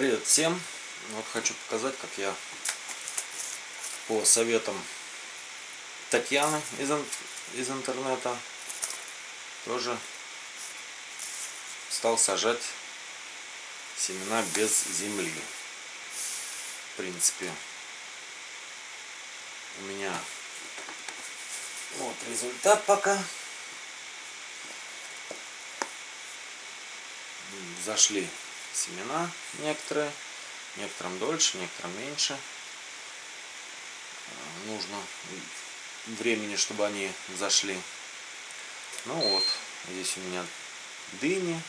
Привет всем! Вот хочу показать, как я по советам Татьяны из, из интернета тоже стал сажать семена без земли. В принципе, у меня вот результат пока. Зашли семена некоторые, некоторым дольше, некоторым меньше. Нужно времени, чтобы они зашли. Ну вот, здесь у меня дыни,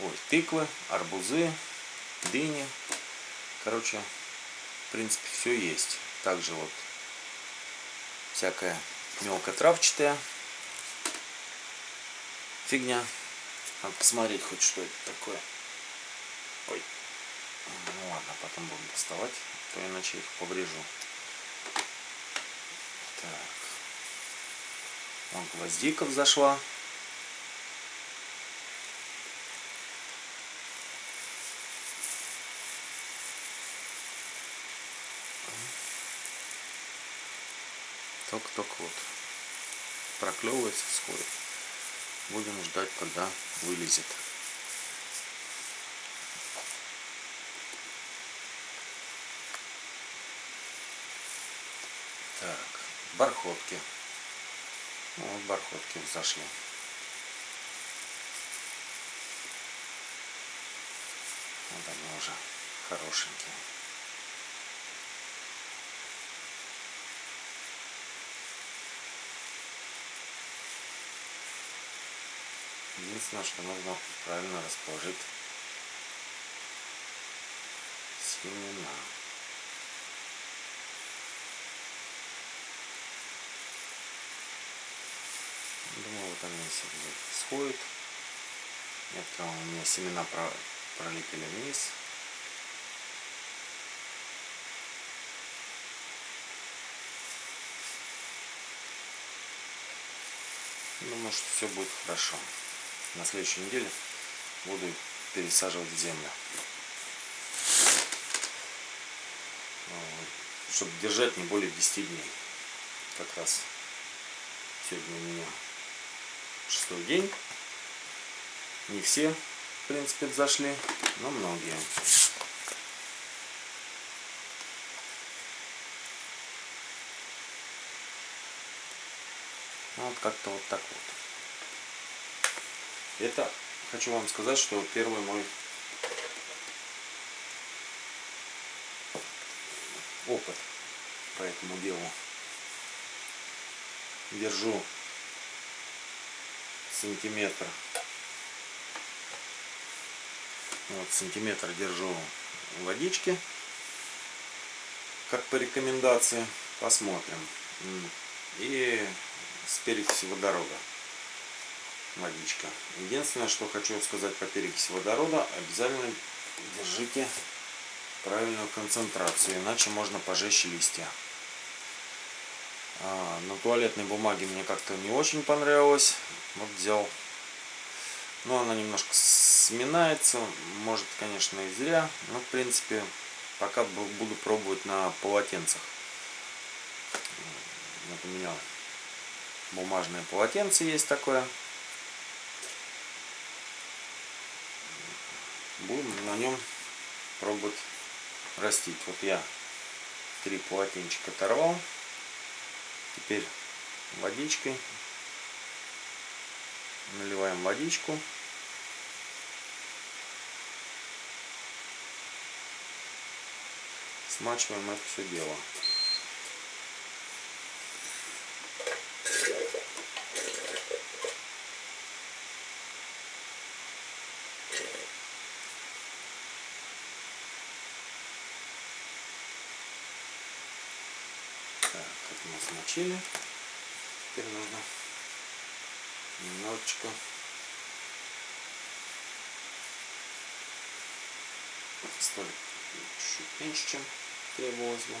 ой, тыквы, арбузы, дыни. Короче, в принципе, все есть. Также вот всякая мелкотравчатая фигня. Надо посмотреть хоть что это такое. Ой. Ну ладно, потом будем доставать, а то иначе их поврежу. Так. Вон гвоздика взошла. Только-только вот проклевывается, всходит. Будем ждать, когда вылезет. Так, бархотки. Ну, вот бархотки зашли. Вот они уже хорошенькие. Единственное, что нужно правильно расположить семена. Думаю, вот они себе сходят. Некоторые у меня семена пролетели вниз. Думаю, что все будет хорошо на следующей неделе буду пересаживать в землю. Чтобы держать не более 10 дней. Как раз сегодня у меня шестой день. Не все, в принципе, зашли, но многие. Ну, вот как-то вот так вот. Это хочу вам сказать, что первый мой опыт по этому делу. Держу сантиметр. Вот сантиметр держу водички, как по рекомендации. Посмотрим. И с перекисью водорода водичка. Единственное, что хочу сказать по перекиси водорода, обязательно держите правильную концентрацию, иначе можно пожечь листья. А, на туалетной бумаге мне как-то не очень понравилось. Вот взял. Но она немножко сминается. Может, конечно, и зря. Но, в принципе, пока буду пробовать на полотенцах. Вот у меня бумажное полотенце есть такое. Будем на нем пробовать растить. Вот я три полотенчика оторвал. Теперь водичкой наливаем водичку. Смачиваем это все дело. Мы смочили. Теперь нужно немножечко столик чуть меньше, чем требовалось бы.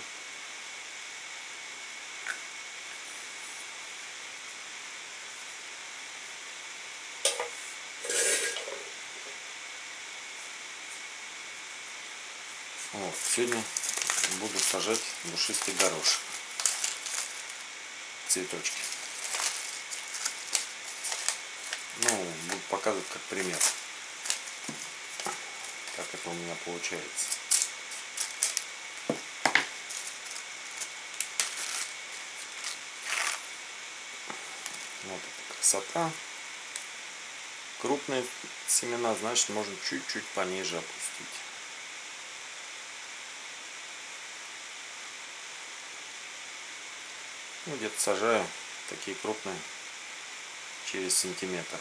Вот, сегодня буду сажать душистый горошек. Цветочки. Ну, буду показывать как пример. Как это у меня получается. Вот эта красота. Крупные семена, значит, можно чуть-чуть пониже опустить. Ну, где-то сажаю такие крупные через сантиметр.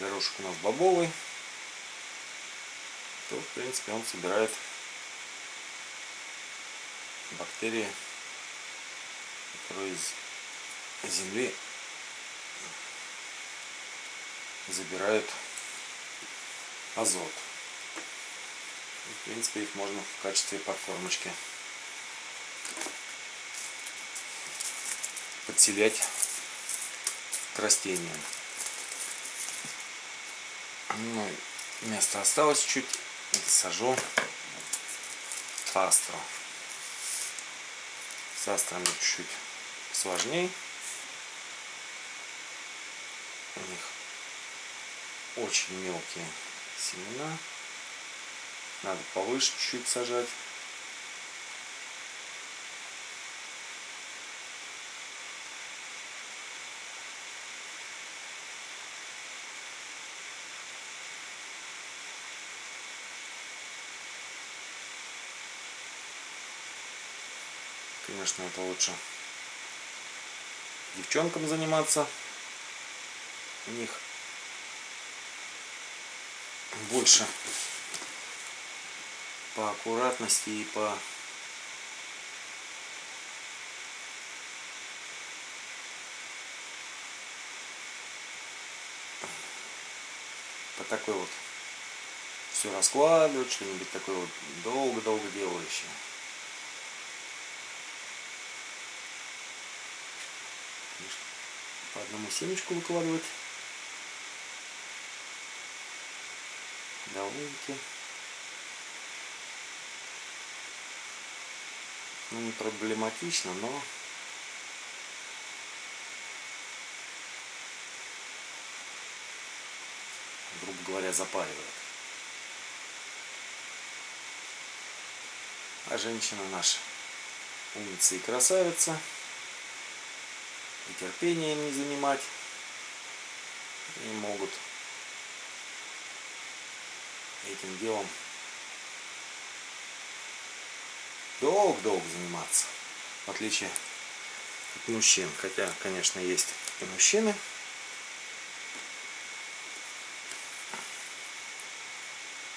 Горошек у нас бобовый. То, в принципе, он собирает бактерии, которые из земли забирают азот. В принципе, их можно в качестве подкормочки подселять к растениям. Ну, место осталось чуть. Сажу астру. С астрами чуть-чуть сложнее. У них очень мелкие семена. Надо повыше чуть-чуть сажать. Конечно, это лучше девчонкам заниматься. У них больше по аккуратности и по по такой вот все раскладывать, что-нибудь такое вот долго-долго делающее. По одному семечку выкладывать. Довольно-таки. Ну, не проблематично, но грубо говоря, запаривает. А женщина наша умница и красавица и терпения им не занимать не могут этим делом долго-долго заниматься в отличие от мужчин. Хотя конечно есть и мужчины.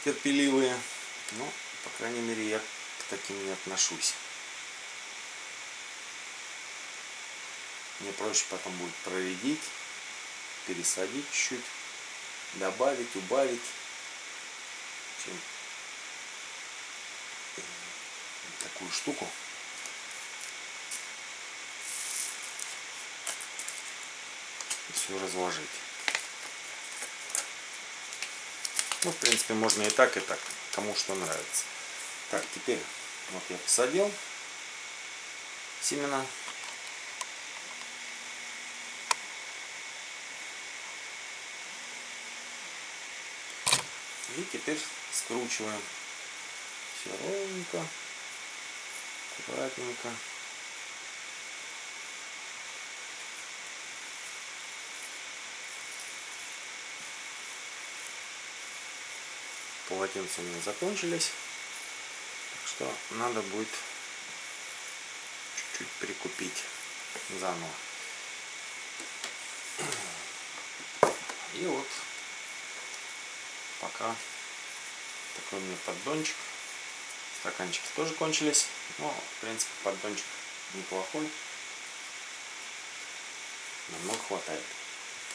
Терпеливые но по крайней мере я к таким не отношусь Мне проще потом будет проредить, пересадить чуть-чуть, добавить, убавить, чем такую штуку. все разложить. Ну, в принципе, можно и так, и так. Кому что нравится. Так, теперь вот я посадил семена. И теперь скручиваем все ровненько, аккуратненько. Полотенца у меня закончились, так что надо будет чуть-чуть прикупить заново. И вот пока такой у меня поддончик. Стаканчики тоже кончились. Но, в принципе, поддончик неплохой. Намного хватает.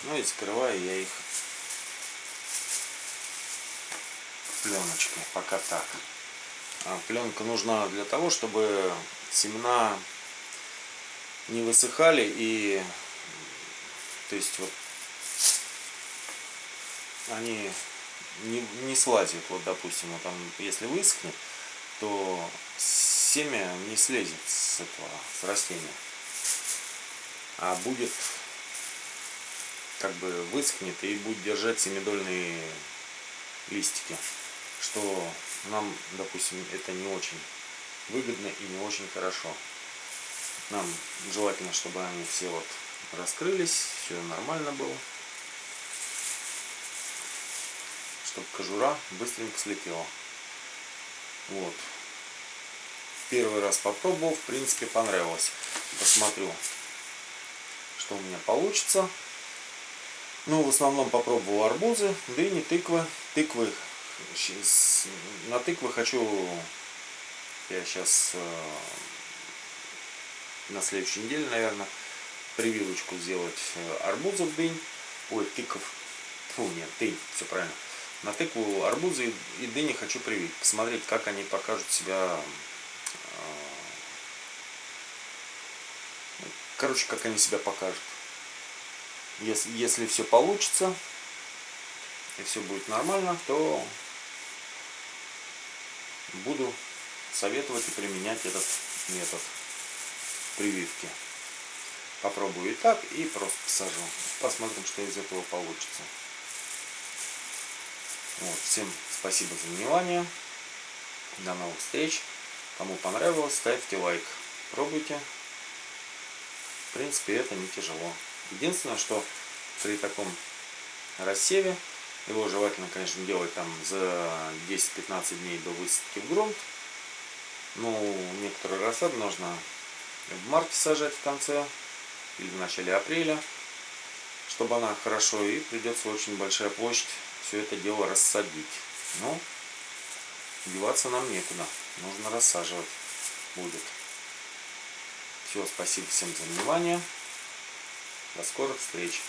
Ну и закрываю я их пленочкой. Пока так. А пленка нужна для того, чтобы семена не высыхали и то есть вот они не, не слазят. Вот, допустим, вот там, если высохнет, то семя не слезет с этого, с растения. А будет, как бы высохнет и будет держать семидольные листики. Что нам, допустим, это не очень выгодно и не очень хорошо. Нам желательно, чтобы они все вот раскрылись, все нормально было. Чтобы кожура быстренько слетела. Вот. Первый раз попробовал, в принципе понравилось. Посмотрю, что у меня получится. Ну, в основном попробовал арбузы, дыни, тыквы. Тыквы. На тыквы хочу я сейчас э, на следующей неделе, наверное, прививочку сделать э, арбузов дынь, ой, тыков, фу, нет, дынь, все правильно. На тыкву арбузы и дыни хочу привить, посмотреть, как они покажут себя, э, короче, как они себя покажут. Если, если все получится, и все будет нормально, то буду советовать и применять этот метод прививки. Попробую и так, и просто посажу. Посмотрим, что из этого получится. Вот, всем спасибо за внимание. До новых встреч. Кому понравилось, ставьте лайк. Пробуйте. В принципе, это не тяжело. Единственное, что при таком рассеве, его желательно, конечно, делать там за 10-15 дней до высадки в грунт. Ну, некоторые рассады нужно в марте сажать в конце или в начале апреля, чтобы она хорошо, и придется очень большая площадь все это дело рассадить. Но деваться нам некуда, нужно рассаживать будет. Все, спасибо всем за внимание. До скорых встреч.